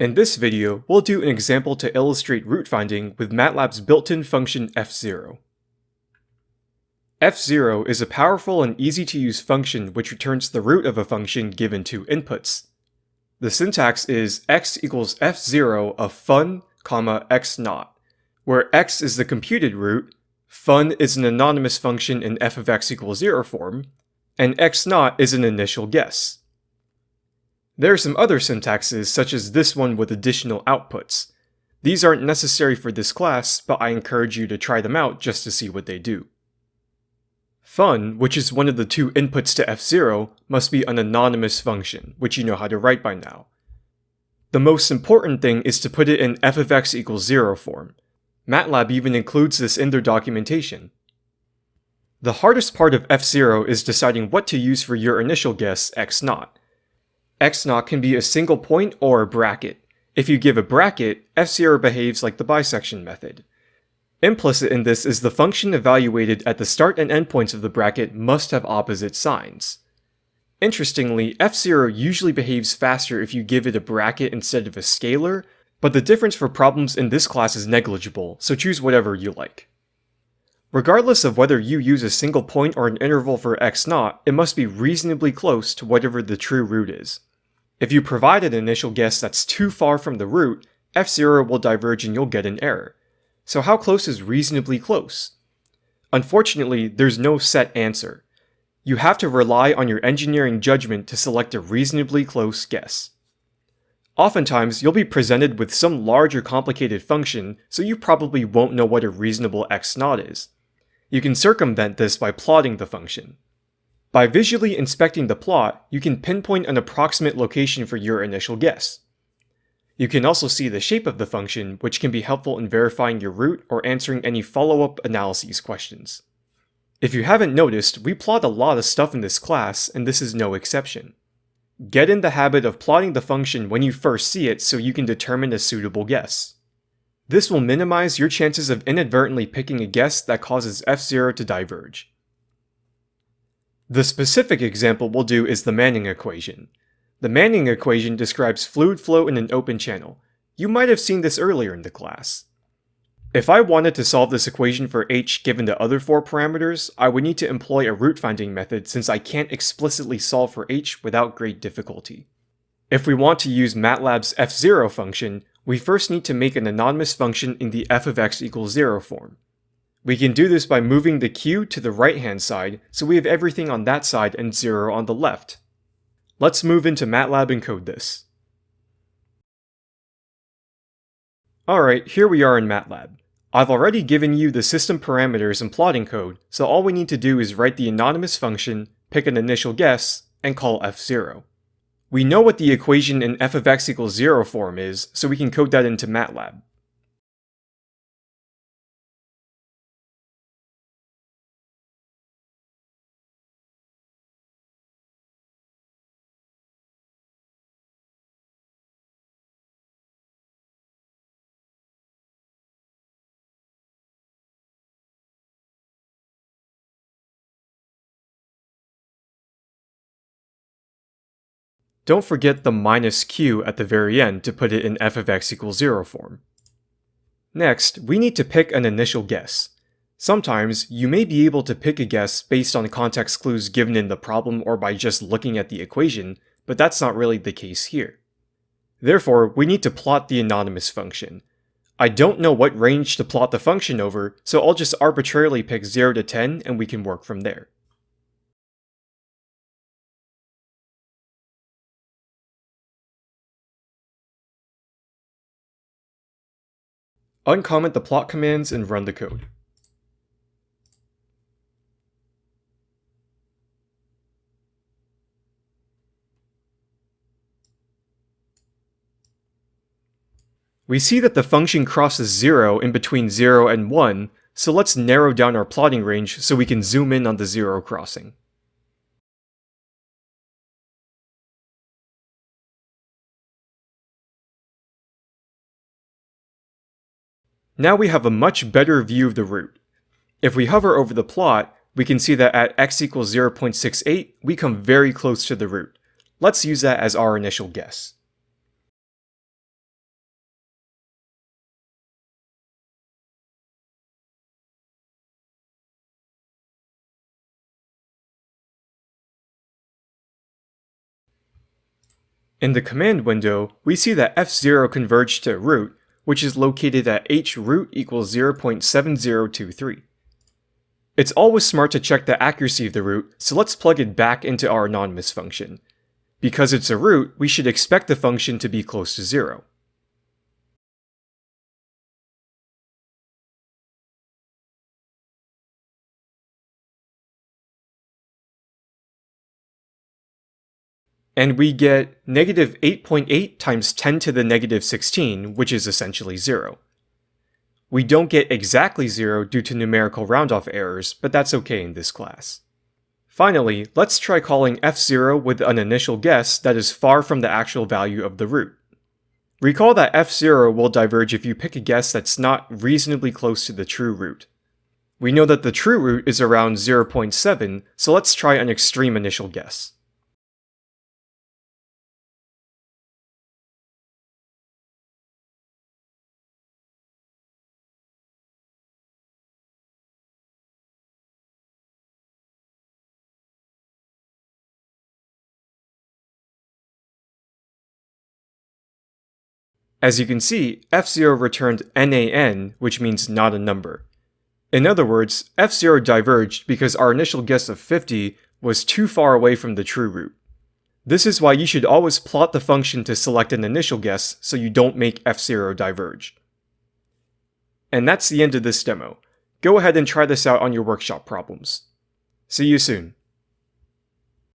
In this video, we'll do an example to illustrate root finding with MATLAB's built-in function fzero. fzero is a powerful and easy-to-use function which returns the root of a function given two inputs. The syntax is x equals fzero of fun, comma, x naught, where x is the computed root, fun is an anonymous function in f of x equals 0 form, and x0 is an initial guess. There are some other syntaxes, such as this one with additional outputs. These aren't necessary for this class, but I encourage you to try them out just to see what they do. Fun, which is one of the two inputs to fzero, must be an anonymous function, which you know how to write by now. The most important thing is to put it in f of x equals 0 form. MATLAB even includes this in their documentation. The hardest part of fzero is deciding what to use for your initial guess x naught x naught can be a single point or a bracket. If you give a bracket, fzero behaves like the bisection method. Implicit in this is the function evaluated at the start and end points of the bracket must have opposite signs. Interestingly, fzero usually behaves faster if you give it a bracket instead of a scalar, but the difference for problems in this class is negligible, so choose whatever you like. Regardless of whether you use a single point or an interval for x naught, it must be reasonably close to whatever the true root is. If you provide an initial guess that's too far from the root, fzero will diverge and you'll get an error. So how close is reasonably close? Unfortunately, there's no set answer. You have to rely on your engineering judgment to select a reasonably close guess. Oftentimes, you'll be presented with some large or complicated function, so you probably won't know what a reasonable x naught is. You can circumvent this by plotting the function. By visually inspecting the plot, you can pinpoint an approximate location for your initial guess. You can also see the shape of the function, which can be helpful in verifying your root or answering any follow-up analyses questions. If you haven't noticed, we plot a lot of stuff in this class, and this is no exception. Get in the habit of plotting the function when you first see it so you can determine a suitable guess. This will minimize your chances of inadvertently picking a guess that causes fzero to diverge. The specific example we'll do is the Manning equation. The Manning equation describes fluid flow in an open channel. You might have seen this earlier in the class. If I wanted to solve this equation for h given the other four parameters, I would need to employ a root finding method since I can't explicitly solve for h without great difficulty. If we want to use MATLAB's fzero function, we first need to make an anonymous function in the f of x equals 0 form. We can do this by moving the q to the right hand side, so we have everything on that side and 0 on the left. Let's move into MATLAB and code this. Alright, here we are in MATLAB. I've already given you the system parameters and plotting code, so all we need to do is write the anonymous function, pick an initial guess, and call fzero. We know what the equation in f of x equals 0 form is, so we can code that into MATLAB. Don't forget the minus q at the very end to put it in f of x equals 0 form. Next, we need to pick an initial guess. Sometimes, you may be able to pick a guess based on context clues given in the problem or by just looking at the equation, but that's not really the case here. Therefore, we need to plot the anonymous function. I don't know what range to plot the function over, so I'll just arbitrarily pick 0 to 10 and we can work from there. Uncomment the plot commands and run the code. We see that the function crosses 0 in between 0 and 1, so let's narrow down our plotting range so we can zoom in on the 0 crossing. Now we have a much better view of the root. If we hover over the plot, we can see that at x equals 0.68, we come very close to the root. Let's use that as our initial guess. In the command window, we see that fzero converged to root, which is located at h root equals 0.7023. It's always smart to check the accuracy of the root, so let's plug it back into our anonymous function. Because it's a root, we should expect the function to be close to zero. And we get negative 8.8 times 10 to the negative 16, which is essentially 0. We don't get exactly 0 due to numerical roundoff errors, but that's okay in this class. Finally, let's try calling fzero with an initial guess that is far from the actual value of the root. Recall that fzero will diverge if you pick a guess that's not reasonably close to the true root. We know that the true root is around 0.7, so let's try an extreme initial guess. As you can see, fzero returned nan, which means not a number. In other words, fzero diverged because our initial guess of 50 was too far away from the true root. This is why you should always plot the function to select an initial guess so you don't make fzero diverge. And that's the end of this demo. Go ahead and try this out on your workshop problems. See you soon.